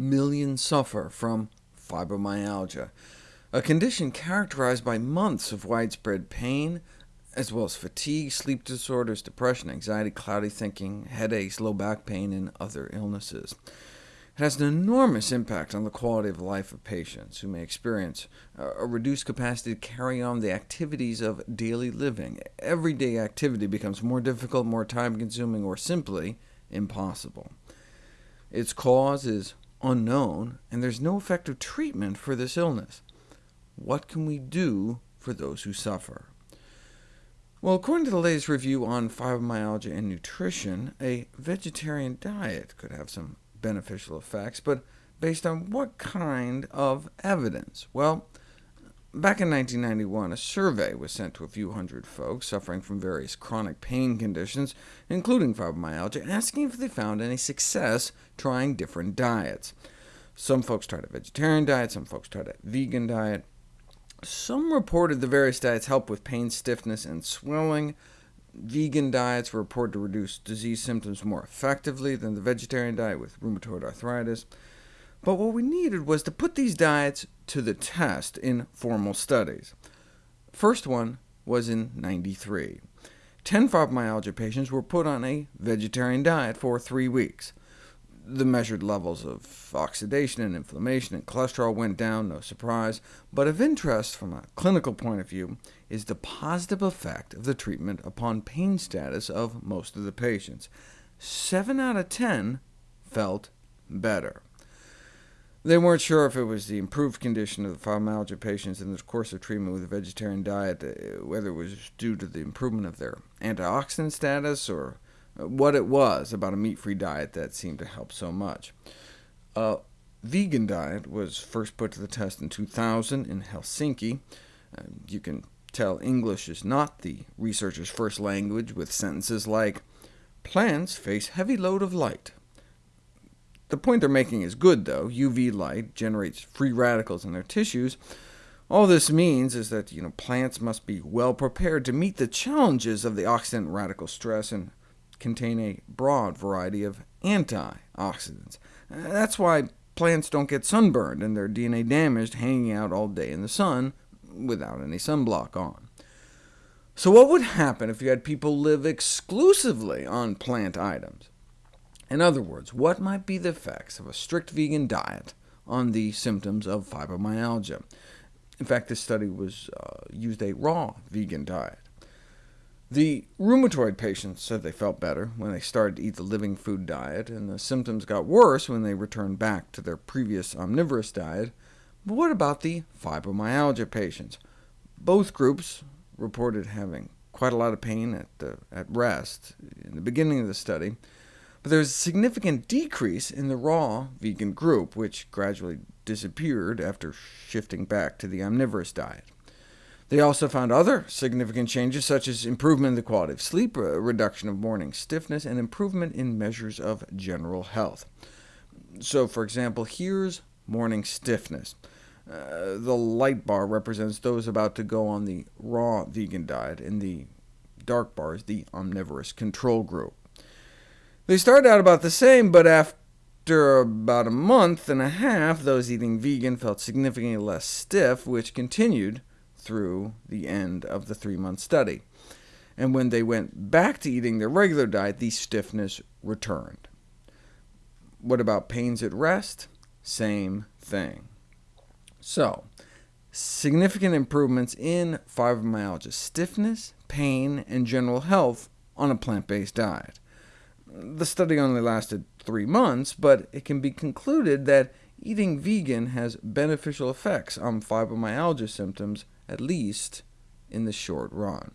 million suffer from fibromyalgia, a condition characterized by months of widespread pain, as well as fatigue, sleep disorders, depression, anxiety, cloudy thinking, headaches, low back pain, and other illnesses. It has an enormous impact on the quality of life of patients, who may experience a reduced capacity to carry on the activities of daily living. Everyday activity becomes more difficult, more time-consuming, or simply impossible. Its cause is unknown, and there's no effective treatment for this illness. What can we do for those who suffer? Well, according to the latest review on fibromyalgia and nutrition, a vegetarian diet could have some beneficial effects, but based on what kind of evidence? Well, back in 1991, a survey was sent to a few hundred folks suffering from various chronic pain conditions, including fibromyalgia, asking if they found any success trying different diets. Some folks tried a vegetarian diet, some folks tried a vegan diet. Some reported the various diets help with pain, stiffness, and swelling. Vegan diets were reported to reduce disease symptoms more effectively than the vegetarian diet with rheumatoid arthritis. But what we needed was to put these diets to the test in formal studies. First one was in 93. 10 fibromyalgia patients were put on a vegetarian diet for three weeks. The measured levels of oxidation and inflammation and cholesterol went down, no surprise, but of interest from a clinical point of view is the positive effect of the treatment upon pain status of most of the patients. 7 out of 10 felt better. They weren't sure if it was the improved condition of the fibromyalgia patients in the course of treatment with a vegetarian diet, uh, whether it was due to the improvement of their antioxidant status, or what it was about a meat-free diet that seemed to help so much. A vegan diet was first put to the test in 2000 in Helsinki. Uh, you can tell English is not the researcher's first language, with sentences like, plants face heavy load of light. The point they're making is good, though. UV light generates free radicals in their tissues, all this means is that you know, plants must be well prepared to meet the challenges of the oxidant radical stress and contain a broad variety of antioxidants. Uh, that's why plants don't get sunburned and their DNA damaged hanging out all day in the sun without any sunblock on. So what would happen if you had people live exclusively on plant items? In other words, what might be the effects of a strict vegan diet on the symptoms of fibromyalgia? In fact, this study was uh, used a raw vegan diet. The rheumatoid patients said they felt better when they started to eat the living food diet, and the symptoms got worse when they returned back to their previous omnivorous diet. But what about the fibromyalgia patients? Both groups reported having quite a lot of pain at, uh, at rest in the beginning of the study, but there was a significant decrease in the raw vegan group, which gradually disappeared after shifting back to the omnivorous diet. They also found other significant changes, such as improvement in the quality of sleep, a reduction of morning stiffness, and improvement in measures of general health. So, for example, here's morning stiffness. Uh, the light bar represents those about to go on the raw vegan diet, and the dark bar is the omnivorous control group. They started out about the same, but after about a month and a half, those eating vegan felt significantly less stiff, which continued through the end of the three-month study. And when they went back to eating their regular diet, the stiffness returned. What about pains at rest? Same thing. So, significant improvements in fibromyalgia stiffness, pain, and general health on a plant-based diet. The study only lasted three months, but it can be concluded that eating vegan has beneficial effects on fibromyalgia symptoms at least in the short run.